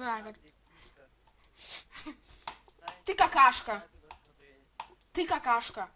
Жавер. Ты какашка. Ты какашка.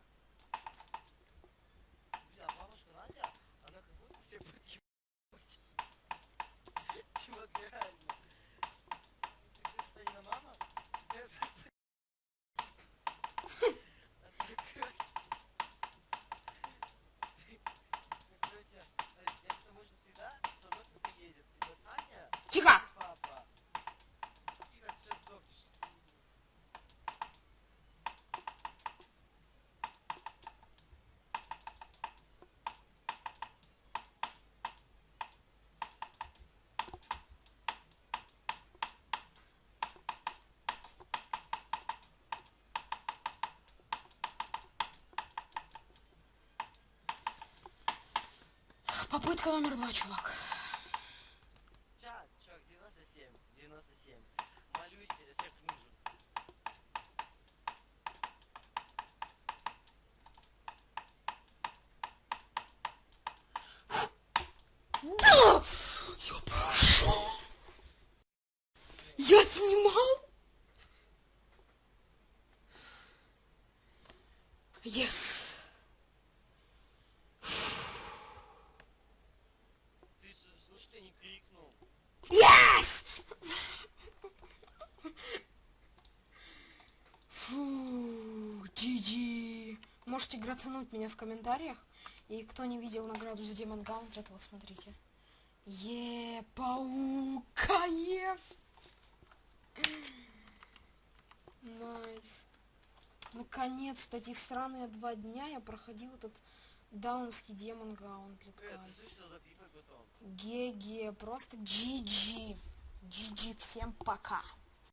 Попытка номер два, чувак. Чат, чувак, 97, 97. Молюсь, эффект нужен. Да! Я прошел. Я снимал. Yes. Ты слышь, ты не крикнул. Yes! Фу, GG. Можете грацануть меня в комментариях. И кто не видел награду за Демон Гаунтлет, вот смотрите. Е, паукаев. Nice. Наконец-то эти странные два дня я проходил этот даунский Demon Gauntlet. GG, просто GG. GG, всем пока.